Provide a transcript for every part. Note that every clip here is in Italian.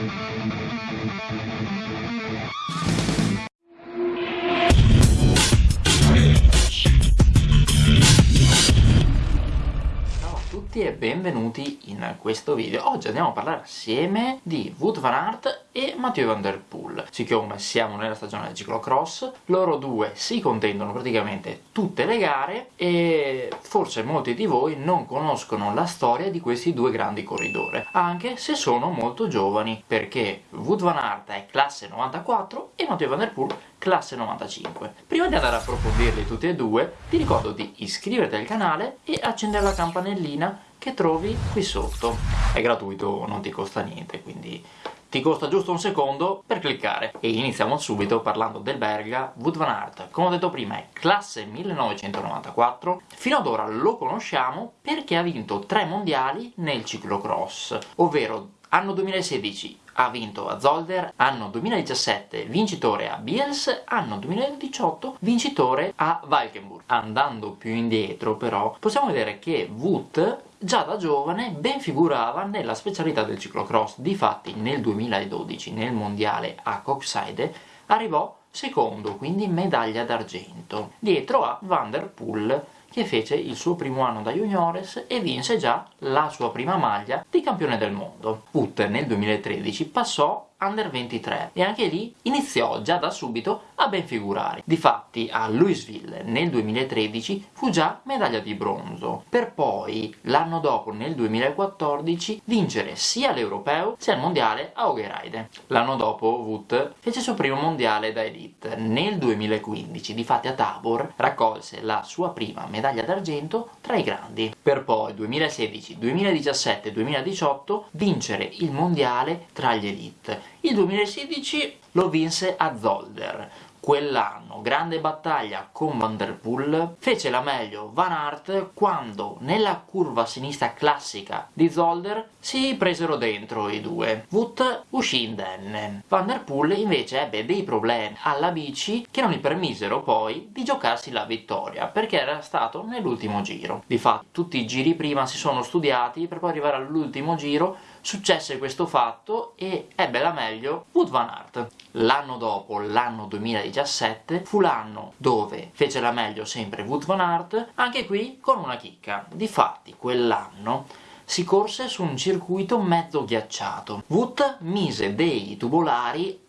We'll be right back. Tutti e benvenuti in questo video. Oggi andiamo a parlare assieme di Wood Van Aert e Mathieu Van Der Poel. Siccome siamo nella stagione del ciclocross, loro due si contendono praticamente tutte le gare e forse molti di voi non conoscono la storia di questi due grandi corridori, anche se sono molto giovani, perché Wood Van Aert è classe 94 e Mathieu Van Der Poel classe 95. Prima di andare a approfondirli tutti e due, ti ricordo di iscriverti al canale e accendere la campanellina che trovi qui sotto. È gratuito, non ti costa niente, quindi ti costa giusto un secondo per cliccare. E iniziamo subito parlando del belga Wout van Aert. Come ho detto prima è classe 1994, fino ad ora lo conosciamo perché ha vinto tre mondiali nel ciclocross, ovvero anno 2016 ha vinto a Zolder, anno 2017 vincitore a Biels, anno 2018 vincitore a Valkenburg. Andando più indietro però possiamo vedere che Wout già da giovane ben figurava nella specialità del ciclocross, difatti nel 2012 nel mondiale a Coxside arrivò secondo, quindi medaglia d'argento, dietro a Van der Poel che fece il suo primo anno da juniores e vinse già la sua prima maglia di campione del mondo. Ut nel 2013 passò under 23 e anche lì iniziò già da subito a ben figurare. Difatti a Louisville nel 2013 fu già medaglia di bronzo, per poi l'anno dopo nel 2014 vincere sia l'europeo sia il mondiale a Ogerheide. L'anno dopo Wout fece il suo primo mondiale da elite. Nel 2015 difatti a Tabor raccolse la sua prima medaglia d'argento tra i grandi, per poi 2016, 2017 e 2018 vincere il mondiale tra gli elite il 2016 lo vinse a Zolder. Quell'anno, grande battaglia con Van Der Poel, fece la meglio Van Aert quando nella curva sinistra classica di Zolder si presero dentro i due. Wout uscì indenne. Van Der Poel invece ebbe dei problemi alla bici che non gli permisero poi di giocarsi la vittoria perché era stato nell'ultimo giro. Di fatto tutti i giri prima si sono studiati per poi arrivare all'ultimo giro successe questo fatto e ebbe la meglio Wood Van Aert. L'anno dopo, l'anno 2017, fu l'anno dove fece la meglio sempre Wood Van Aert, anche qui con una chicca. Difatti, quell'anno si corse su un circuito mezzo ghiacciato. Wood mise dei tubolari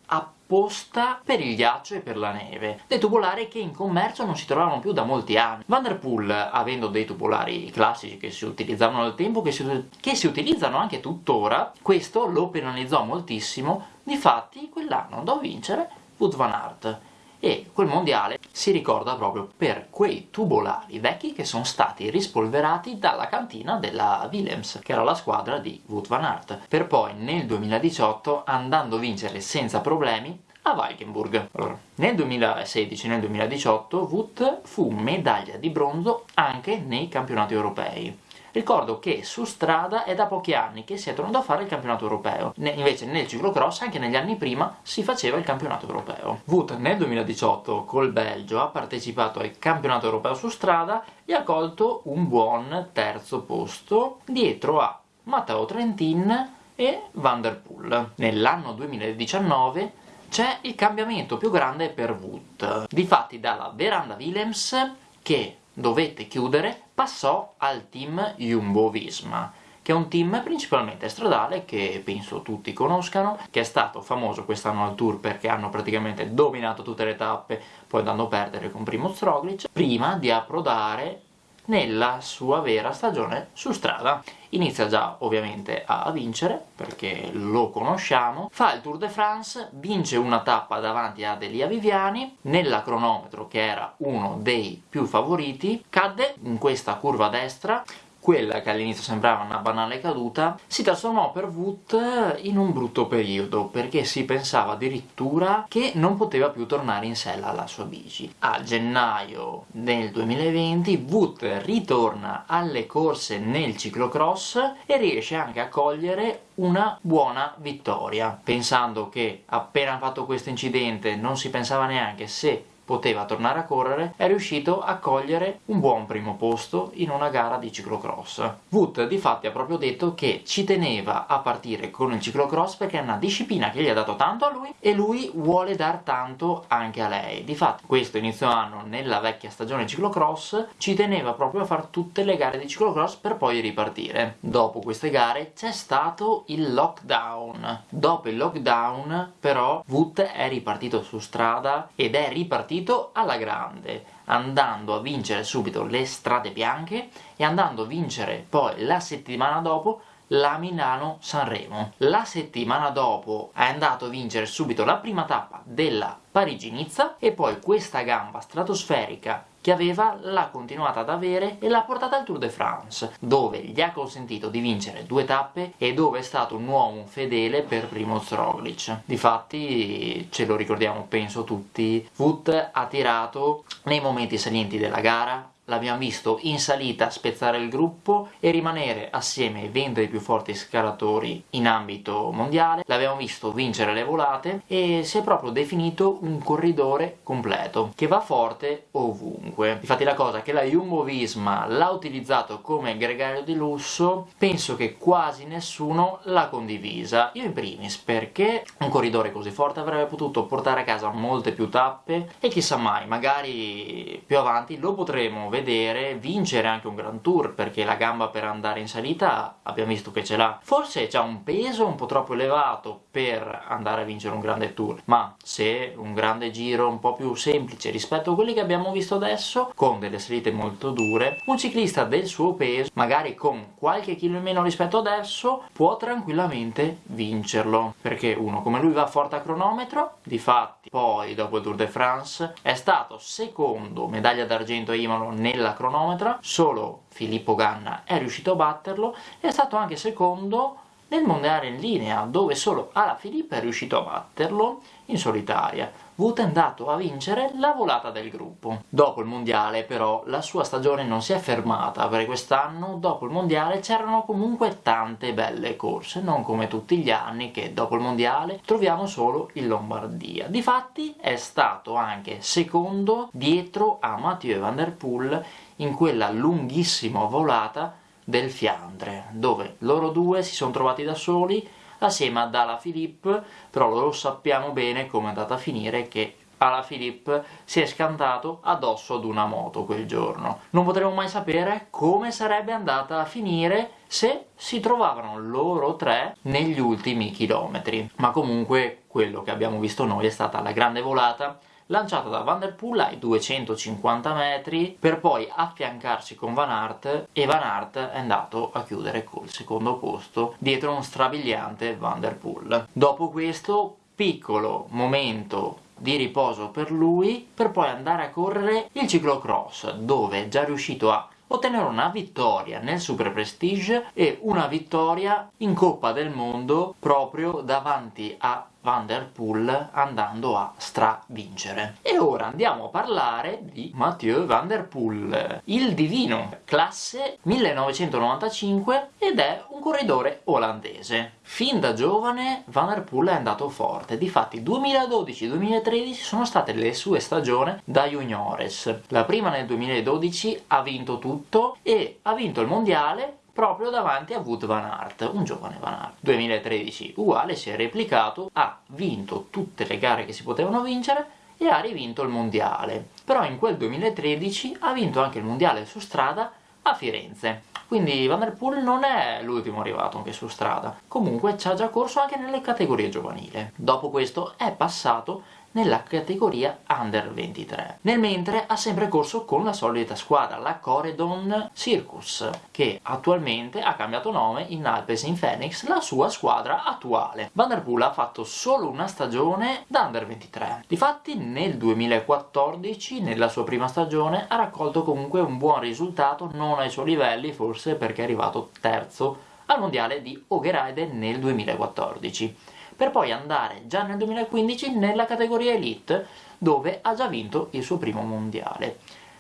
apposta per il ghiaccio e per la neve, dei tubolari che in commercio non si trovavano più da molti anni. Van der Poel, avendo dei tubolari classici che si utilizzavano al tempo, che si, che si utilizzano anche tuttora, questo lo penalizzò moltissimo, difatti quell'anno andò a vincere Wout van Aert e quel mondiale si ricorda proprio per quei tubolari vecchi che sono stati rispolverati dalla cantina della Willems, che era la squadra di Wout van Aert, per poi nel 2018 andando a vincere senza problemi a Valkenburg. Allora, nel 2016 e nel 2018 Wout fu medaglia di bronzo anche nei campionati europei Ricordo che su strada è da pochi anni che si è tornato a fare il campionato europeo, ne invece nel ciclocross anche negli anni prima si faceva il campionato europeo. Wout nel 2018 col Belgio ha partecipato al campionato europeo su strada e ha colto un buon terzo posto dietro a Matteo Trentin e Van Der Poel. Nell'anno 2019 c'è il cambiamento più grande per Wout. Difatti dalla Veranda Willems che dovette chiudere passò al team Jumbo-Visma che è un team principalmente stradale che penso tutti conoscano, che è stato famoso quest'anno al Tour perché hanno praticamente dominato tutte le tappe, poi andando a perdere con Primo Roglic, prima di approdare nella sua vera stagione su strada. Inizia già ovviamente a vincere, perché lo conosciamo, fa il Tour de France, vince una tappa davanti ad Elia Viviani, nella cronometro che era uno dei più favoriti, cadde in questa curva destra, quella che all'inizio sembrava una banale caduta si trasformò per Wood in un brutto periodo perché si pensava addirittura che non poteva più tornare in sella alla sua bici. A gennaio del 2020 Wood ritorna alle corse nel ciclocross e riesce anche a cogliere una buona vittoria pensando che appena fatto questo incidente non si pensava neanche se poteva tornare a correre, è riuscito a cogliere un buon primo posto in una gara di ciclocross. Wood difatti ha proprio detto che ci teneva a partire con il ciclocross perché è una disciplina che gli ha dato tanto a lui e lui vuole dar tanto anche a lei. Difatti questo inizio anno nella vecchia stagione ciclocross ci teneva proprio a fare tutte le gare di ciclocross per poi ripartire. Dopo queste gare c'è stato il lockdown. Dopo il lockdown però Wood è ripartito su strada ed è ripartito alla grande andando a vincere subito le strade bianche e andando a vincere poi la settimana dopo la Milano-Sanremo. La settimana dopo è andato a vincere subito la prima tappa della Parigi-Nizza e poi questa gamba stratosferica che aveva l'ha continuata ad avere e l'ha portata al Tour de France, dove gli ha consentito di vincere due tappe e dove è stato un uomo fedele per Primoz Roglic. Difatti, ce lo ricordiamo penso tutti, Wood ha tirato nei momenti salienti della gara l'abbiamo visto in salita spezzare il gruppo e rimanere assieme ai 20 più forti scalatori in ambito mondiale, l'abbiamo visto vincere le volate e si è proprio definito un corridore completo, che va forte ovunque. Infatti la cosa che la Jumbo-Visma l'ha utilizzato come gregario di lusso, penso che quasi nessuno l'ha condivisa, io in primis, perché un corridore così forte avrebbe potuto portare a casa molte più tappe? E chissà mai, magari più avanti lo potremo vedere vedere vincere anche un Grand Tour perché la gamba per andare in salita abbiamo visto che ce l'ha. Forse c'ha un peso un po' troppo elevato per andare a vincere un grande tour ma se un grande giro un po' più semplice rispetto a quelli che abbiamo visto adesso con delle salite molto dure un ciclista del suo peso magari con qualche chilo in meno rispetto adesso può tranquillamente vincerlo perché uno come lui va forte a cronometro difatti poi dopo il Tour de France è stato secondo medaglia d'argento a Imolo nella cronometra solo Filippo Ganna è riuscito a batterlo e è stato anche secondo nel mondiale in linea dove solo Alaphilippe è riuscito a batterlo in solitaria Wood è andato a vincere la volata del gruppo. Dopo il mondiale però la sua stagione non si è fermata perché quest'anno dopo il mondiale c'erano comunque tante belle corse, non come tutti gli anni che dopo il mondiale troviamo solo in Lombardia. Difatti è stato anche secondo dietro a Mathieu Van Der Poel in quella lunghissima volata del Fiandre, dove loro due si sono trovati da soli assieme ad Ala Philippe, però lo sappiamo bene come è andata a finire che Ala Philippe si è scantato addosso ad una moto quel giorno. Non potremo mai sapere come sarebbe andata a finire se si trovavano loro tre negli ultimi chilometri. Ma comunque quello che abbiamo visto noi è stata la grande volata lanciata da Van Der Poel ai 250 metri per poi affiancarsi con Van Aert e Van Aert è andato a chiudere col secondo posto dietro un strabiliante Van Der Poel. Dopo questo piccolo momento di riposo per lui per poi andare a correre il ciclocross dove è già riuscito a ottenere una vittoria nel Super Prestige e una vittoria in Coppa del Mondo proprio davanti a Van Der Poel andando a stravincere. E ora andiamo a parlare di Mathieu Van Der Poel, il divino, classe 1995 ed è un corridore olandese. Fin da giovane Van Der Poel è andato forte, difatti 2012-2013 sono state le sue stagioni da juniores. La prima nel 2012 ha vinto tutto e ha vinto il mondiale proprio davanti a Wood Van Aert, un giovane Van Aert. 2013 uguale, si è replicato, ha vinto tutte le gare che si potevano vincere e ha rivinto il mondiale. Però in quel 2013 ha vinto anche il mondiale su strada a Firenze. Quindi Van Der Poel non è l'ultimo arrivato anche su strada. Comunque ci ha già corso anche nelle categorie giovanili. Dopo questo è passato nella categoria Under 23. Nel mentre ha sempre corso con la solita squadra, la Coredon Circus, che attualmente ha cambiato nome in Alpes Phoenix, la sua squadra attuale. Van der Poel ha fatto solo una stagione da Under 23. Difatti nel 2014, nella sua prima stagione, ha raccolto comunque un buon risultato, non ai suoi livelli, forse perché è arrivato terzo al mondiale di Ogeride nel 2014 per poi andare già nel 2015 nella categoria Elite dove ha già vinto il suo primo mondiale.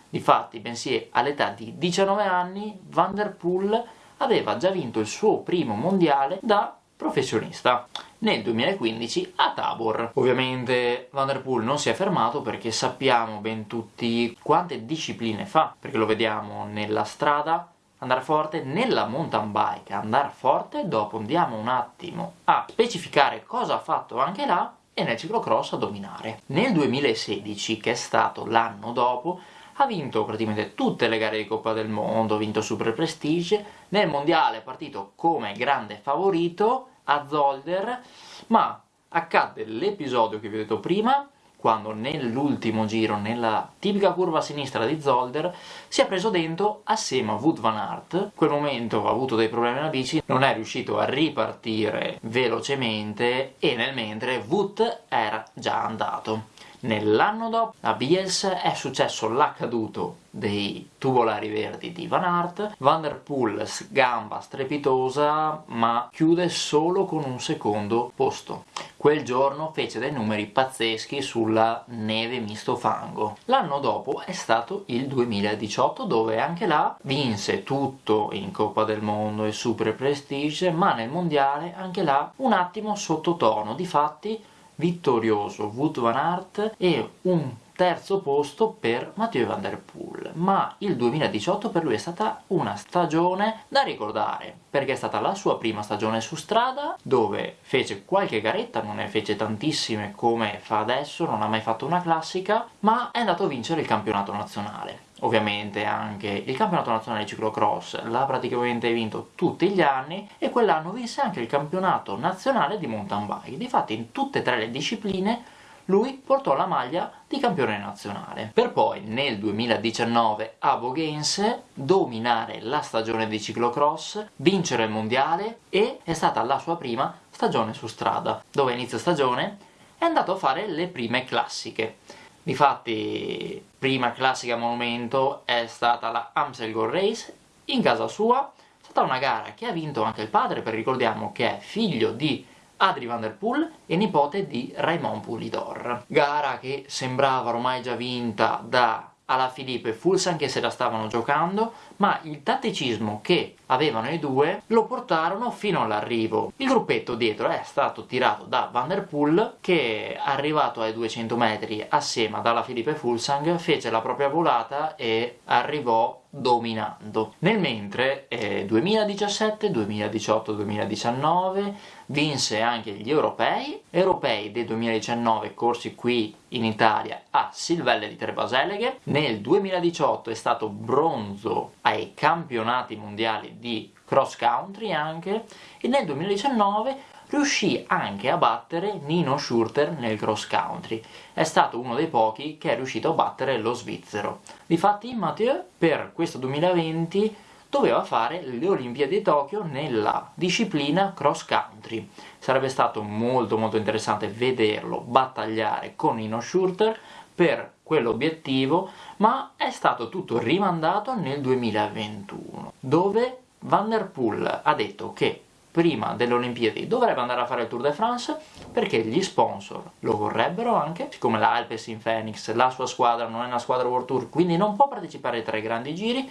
Difatti, bensì all'età di 19 anni, Van Der Poel aveva già vinto il suo primo mondiale da professionista. nel 2015 a Tabor. Ovviamente Van Der Poel non si è fermato perché sappiamo ben tutti quante discipline fa, perché lo vediamo nella strada, andare forte, nella mountain bike andare forte, dopo andiamo un attimo a specificare cosa ha fatto anche là e nel ciclocross a dominare. Nel 2016, che è stato l'anno dopo, ha vinto praticamente tutte le gare di Coppa del Mondo, ha vinto Super Prestige, nel mondiale è partito come grande favorito a Zolder, ma accadde l'episodio che vi ho detto prima, quando nell'ultimo giro, nella tipica curva sinistra di Zolder, si è preso dentro assieme a Wood Van Aert. In quel momento ha avuto dei problemi alla bici, non è riuscito a ripartire velocemente e nel mentre Wood era già andato. Nell'anno dopo a Biels è successo l'accaduto dei tubolari verdi di Van Aert, Van der Poel gamba strepitosa ma chiude solo con un secondo posto. Quel giorno fece dei numeri pazzeschi sulla neve misto fango. L'anno dopo è stato il 2018 dove anche là vinse tutto in Coppa del Mondo e Super Prestige ma nel mondiale anche là un attimo sottotono, difatti vittorioso Wout van Aert e un terzo posto per Mathieu Van Der Poel, ma il 2018 per lui è stata una stagione da ricordare, perché è stata la sua prima stagione su strada, dove fece qualche garetta, non ne fece tantissime come fa adesso, non ha mai fatto una classica, ma è andato a vincere il campionato nazionale. Ovviamente anche il campionato nazionale di ciclocross l'ha praticamente vinto tutti gli anni e quell'anno vinse anche il campionato nazionale di mountain bike. Difatti in tutte e tre le discipline lui portò la maglia di campione nazionale, per poi nel 2019 a Vogense dominare la stagione di ciclocross, vincere il mondiale e è stata la sua prima stagione su strada, dove inizio stagione è andato a fare le prime classiche. Difatti, prima classica monumento è stata la Amstel Gold Race in casa sua, è stata una gara che ha vinto anche il padre, per ricordiamo che è figlio di Adri van der Poel e nipote di Raymond Poulidor. Gara che sembrava ormai già vinta da alla Filippo e Fulsan che se la stavano giocando, ma il tatticismo che avevano i due lo portarono fino all'arrivo. Il gruppetto dietro è stato tirato da Van Der Poel che arrivato ai 200 metri assieme ad Alla Filippo e Fulsang fece la propria volata e arrivò dominando. Nel mentre eh, 2017, 2018, 2019 vinse anche gli europei, europei del 2019 corsi qui in Italia a Silvelle di Trebaseleghe, nel 2018 è stato bronzo ai campionati mondiali di cross country anche e nel 2019 riuscì anche a battere Nino Schurter nel cross country. È stato uno dei pochi che è riuscito a battere lo svizzero. Difatti Mathieu per questo 2020 doveva fare le Olimpiadi di Tokyo nella disciplina cross country. Sarebbe stato molto molto interessante vederlo battagliare con Nino Schurter per quell'obiettivo, ma è stato tutto rimandato nel 2021, dove Van der Poel ha detto che prima delle Olimpiadi dovrebbe andare a fare il Tour de France perché gli sponsor lo vorrebbero anche, siccome la Alpecin Phoenix, la sua squadra non è una squadra World Tour, quindi non può partecipare ai tre grandi giri,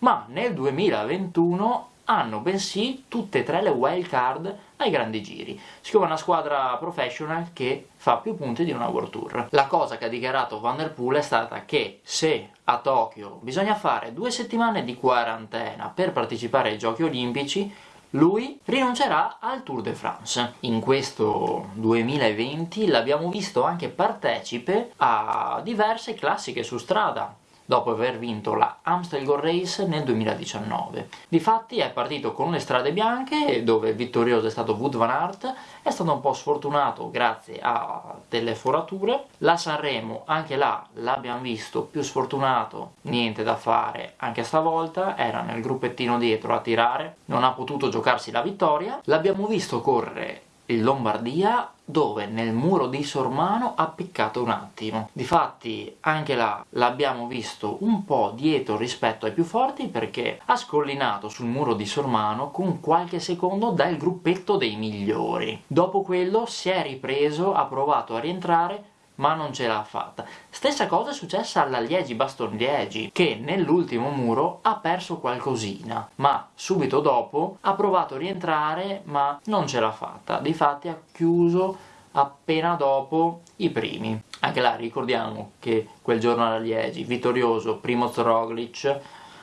ma nel 2021 hanno bensì tutte e tre le wild card ai grandi giri, siccome è una squadra professional che fa più punti di una World Tour. La cosa che ha dichiarato Van Der Poel è stata che se a Tokyo bisogna fare due settimane di quarantena per partecipare ai giochi olimpici, lui rinuncerà al Tour de France. In questo 2020 l'abbiamo visto anche partecipe a diverse classiche su strada, dopo aver vinto la Amstel Gold Race nel 2019. Difatti è partito con le strade bianche, dove vittorioso è stato Wood Van Aert, è stato un po' sfortunato grazie a delle forature. La Sanremo, anche là l'abbiamo visto più sfortunato, niente da fare anche stavolta, era nel gruppettino dietro a tirare, non ha potuto giocarsi la vittoria. L'abbiamo visto correre Lombardia dove nel muro di Sormano ha piccato un attimo. Difatti anche là l'abbiamo visto un po' dietro rispetto ai più forti perché ha scollinato sul muro di Sormano con qualche secondo dal gruppetto dei migliori. Dopo quello si è ripreso, ha provato a rientrare ma non ce l'ha fatta. Stessa cosa è successa alla Liegi Baston Liegi, che nell'ultimo muro ha perso qualcosina, ma subito dopo ha provato a rientrare, ma non ce l'ha fatta. Difatti ha chiuso appena dopo i primi. Anche là ricordiamo che quel giorno alla Liegi, vittorioso Primo Roglic,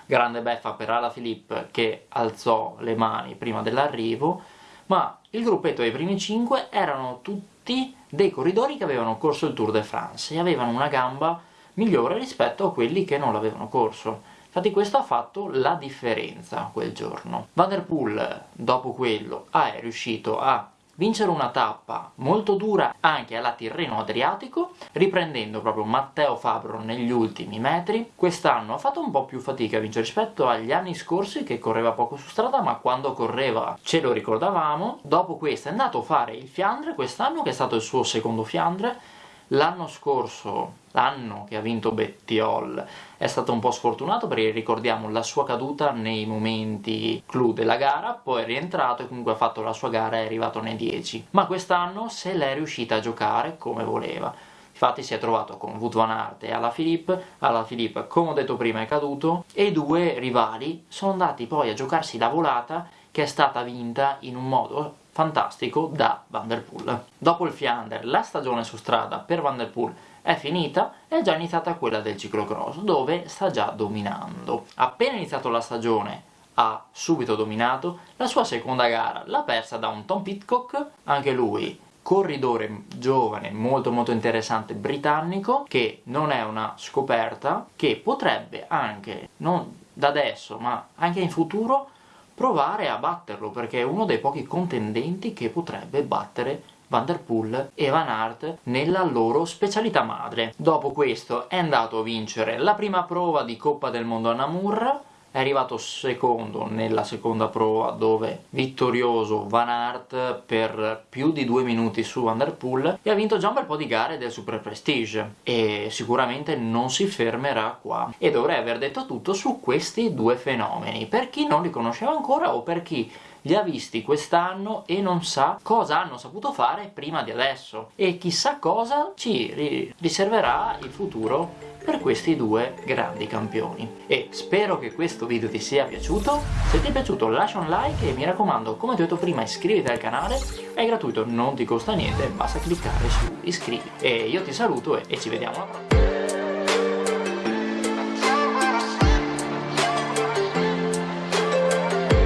grande beffa per Ala Filippo che alzò le mani prima dell'arrivo, ma il gruppetto dei primi 5 erano tutti dei corridori che avevano corso il Tour de France e avevano una gamba migliore rispetto a quelli che non l'avevano corso. Infatti questo ha fatto la differenza quel giorno. Van der Poel, dopo quello, è riuscito a vincere una tappa molto dura anche alla Tirreno Adriatico, riprendendo proprio Matteo Fabro negli ultimi metri. Quest'anno ha fatto un po' più fatica a vincere rispetto agli anni scorsi che correva poco su strada, ma quando correva ce lo ricordavamo. Dopo questo è andato a fare il Fiandre quest'anno, che è stato il suo secondo Fiandre, L'anno scorso, l'anno che ha vinto Bettiol, è stato un po' sfortunato perché ricordiamo la sua caduta nei momenti clou della gara, poi è rientrato e comunque ha fatto la sua gara e è arrivato nei 10. Ma quest'anno se l'è riuscita a giocare come voleva. Infatti si è trovato con Wout van Aert e Alla Philippe, Alla Philippe come ho detto prima è caduto, e i due rivali sono andati poi a giocarsi la volata che è stata vinta in un modo fantastico da Van Der Poel. Dopo il Fiander la stagione su strada per Van Der Poel è finita è già iniziata quella del ciclocross dove sta già dominando. Appena iniziato la stagione ha subito dominato, la sua seconda gara l'ha persa da un Tom Pitcock, anche lui corridore giovane molto molto interessante britannico che non è una scoperta che potrebbe anche, non da adesso ma anche in futuro provare a batterlo perché è uno dei pochi contendenti che potrebbe battere Van Der Poel e Van Aert nella loro specialità madre. Dopo questo è andato a vincere la prima prova di Coppa del Mondo a Namur è arrivato secondo nella seconda prova dove vittorioso Van Aert per più di due minuti su Van Der Poel e ha vinto già un bel po' di gare del Super Prestige e sicuramente non si fermerà qua. E dovrei aver detto tutto su questi due fenomeni. Per chi non li conosceva ancora o per chi li ha visti quest'anno e non sa cosa hanno saputo fare prima di adesso e chissà cosa ci riserverà il futuro per questi due grandi campioni. E spero che questo video ti sia piaciuto, se ti è piaciuto lascia un like e mi raccomando, come ti ho detto prima, iscriviti al canale, è gratuito, non ti costa niente, basta cliccare su iscrivi. E io ti saluto e, e ci vediamo alla prossima.